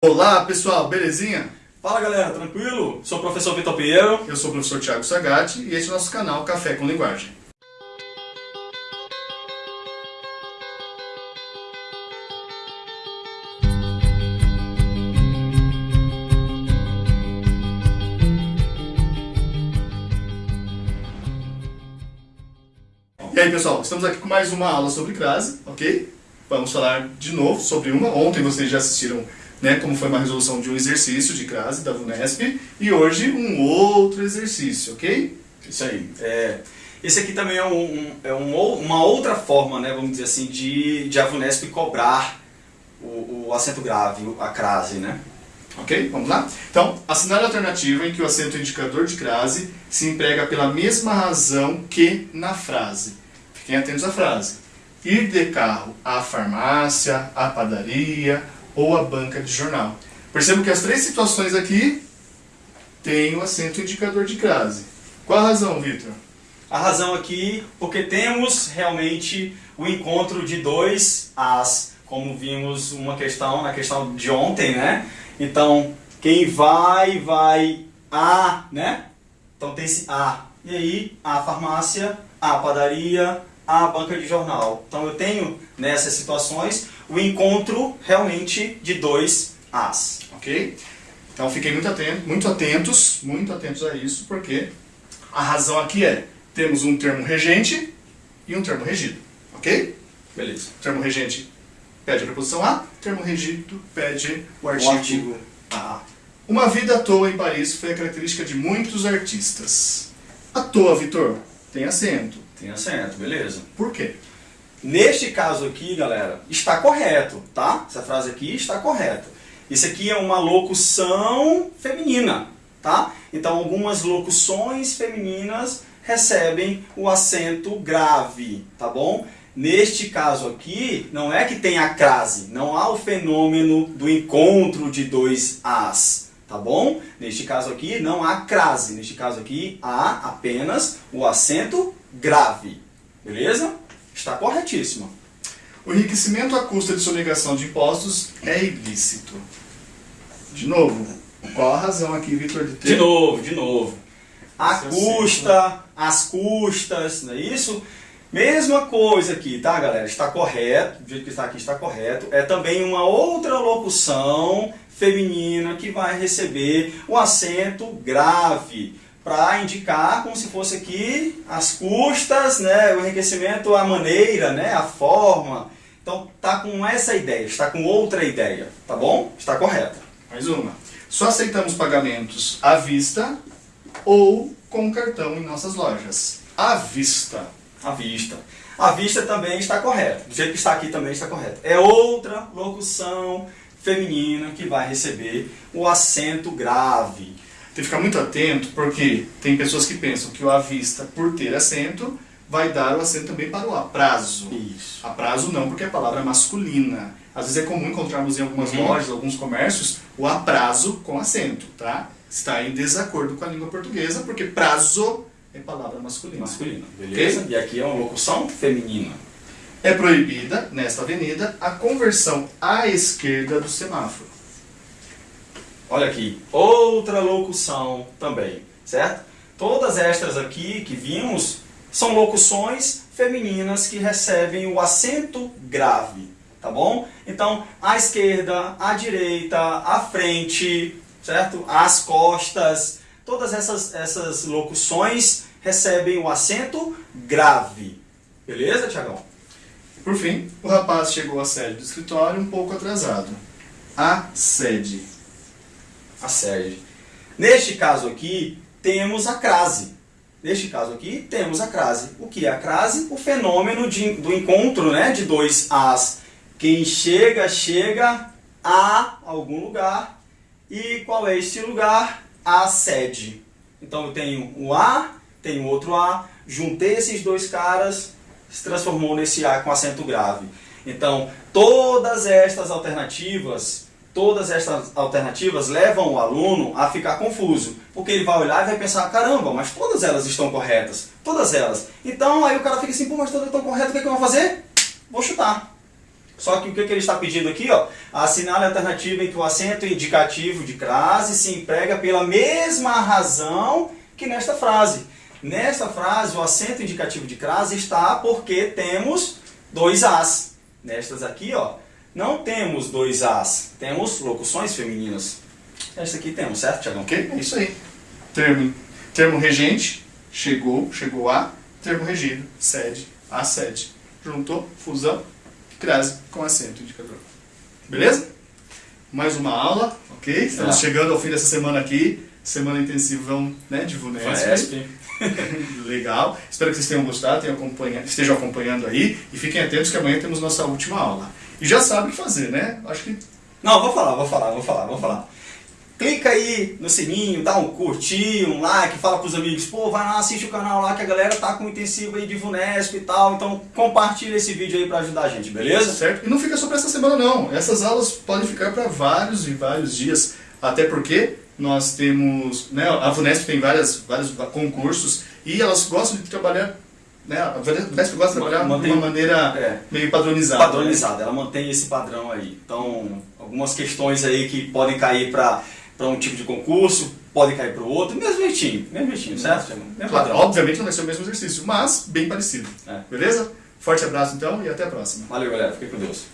Olá pessoal, belezinha? Fala galera, tranquilo? Sou o professor Vitor Pinheiro. Eu sou o professor Thiago Sagatti e este é o nosso canal Café com Linguagem. E aí pessoal, estamos aqui com mais uma aula sobre crase, ok? Vamos falar de novo sobre uma. Ontem vocês já assistiram né, como foi uma resolução de um exercício de crase da VUNESP e hoje um outro exercício, ok? Isso aí. É, esse aqui também é, um, é um, uma outra forma, né, vamos dizer assim, de, de a VUNESP cobrar o, o acento grave, a crase, né? Ok? Vamos lá? Então, assinale a alternativa em que o acento indicador de crase se emprega pela mesma razão que na frase. Fiquem atentos à frase. Ir de carro à farmácia, à padaria, ou a banca de jornal. Percebo que as três situações aqui têm o acento indicador de crase. Qual a razão, Vitor? A razão aqui, porque temos realmente o encontro de dois as, como vimos uma questão na questão de ontem, né? Então, quem vai, vai a, né? Então tem esse a. E aí, a farmácia, a padaria, a banca de jornal. Então eu tenho nessas situações o encontro realmente de dois As. Ok? Então fiquem muito, atentos, muito atentos, muito atentos a isso, porque a razão aqui é, temos um termo regente e um termo regido. Ok? Beleza. O termo regente pede a preposição a, termo regido pede o artigo, o artigo a. Uma vida à toa em Paris foi a característica de muitos artistas. À toa, Vitor, tem acento. Tem acento, beleza. Por quê? Neste caso aqui, galera, está correto, tá? Essa frase aqui está correta. Isso aqui é uma locução feminina, tá? Então, algumas locuções femininas recebem o acento grave, tá bom? Neste caso aqui, não é que tem a crase, não há o fenômeno do encontro de dois As, tá bom? Neste caso aqui, não há crase, neste caso aqui, há apenas o acento grave, beleza? Está corretíssima. O enriquecimento à custa de sonegação de impostos é ilícito. De novo, qual a razão aqui, Vitor, de ter... De novo, de novo. A custa, as custas, não é isso? Mesma coisa aqui, tá, galera? Está correto, do jeito que está aqui está correto. É também uma outra locução feminina que vai receber o acento grave para indicar como se fosse aqui as custas, né, o enriquecimento, a maneira, né, a forma. Então tá com essa ideia, está com outra ideia, tá bom? Está correta. Mais uma. Só aceitamos pagamentos à vista ou com cartão em nossas lojas. À vista. À vista. À vista também está correto. Do jeito que está aqui também está correto. É outra locução feminina que vai receber o acento grave. Tem que ficar muito atento, porque tem pessoas que pensam que o à vista, por ter acento, vai dar o acento também para o aprazo. Isso. Aprazo não, porque é palavra masculina. Às vezes é comum encontrarmos em algumas uhum. lojas, alguns comércios, o aprazo com acento, tá? Está em desacordo com a língua portuguesa, porque prazo é palavra masculina. Masculina, beleza? Okay? E aqui é uma locução feminina. É proibida, nesta avenida, a conversão à esquerda do semáforo. Olha aqui, outra locução também, certo? Todas estas aqui que vimos são locuções femininas que recebem o acento grave, tá bom? Então, à esquerda, à direita, à frente, certo? Às costas, todas essas, essas locuções recebem o acento grave. Beleza, Tiagão? Por fim, o rapaz chegou à sede do escritório um pouco atrasado. A sede a sede. Neste caso aqui, temos a crase. Neste caso aqui, temos a crase. O que é a crase? O fenômeno de, do encontro né, de dois As. Quem chega, chega a algum lugar. E qual é este lugar? A sede. Então eu tenho o A, tenho outro A, juntei esses dois caras, se transformou nesse A com acento grave. Então, todas estas alternativas todas estas alternativas levam o aluno a ficar confuso, porque ele vai olhar e vai pensar, caramba, mas todas elas estão corretas, todas elas. Então aí o cara fica assim, pô, mas todas estão corretas, o que, é que eu vou fazer? Vou chutar. Só que o que, que ele está pedindo aqui? Ó, assinale a alternativa em que o acento indicativo de crase se emprega pela mesma razão que nesta frase. Nesta frase, o acento indicativo de crase está porque temos dois As. Nestas aqui, ó, não temos dois As, temos locuções femininas. Esta aqui temos, certo, Tiagão? Ok? É isso aí. Termo, termo regente, chegou, chegou a, termo regido, sede, a sede. Juntou, fusão, crase com acento indicador. Beleza? Mais uma aula, ok? Estamos É. chegando ao fim dessa semana aqui. Semana intensivão né, de VUNESP. Legal. Espero que vocês tenham gostado, tenham acompanha- estejam acompanhando aí. E fiquem atentos que amanhã temos nossa última aula. E já sabe o que fazer, né? Acho que Não, vou falar, vou falar, vou falar, vou falar. Clica aí no sininho, dá um curtir, um like, fala pros amigos, pô, vai lá, assiste o canal lá que a galera tá com intensivo aí de VUNESP e tal, então compartilha esse vídeo aí pra ajudar a gente, beleza? Certo? E não fica só para essa semana não. Essas aulas podem ficar para vários e vários dias, até porque nós temos, né, a VUNESP tem várias, vários concursos e elas gostam de trabalhar, né, a VUNESP gosta de trabalhar Mantém- de uma maneira É. meio padronizada. Padronizada, ela mantém esse padrão aí. Então, algumas questões aí que podem cair pra um tipo de concurso, podem cair pro outro, mesmo jeitinho, mesmo jeitinho, certo? Mesmo Claro, padrão. obviamente não vai ser o mesmo exercício, mas bem parecido. É. Beleza? Forte abraço então e até a próxima. Valeu, galera. Fiquem com Deus.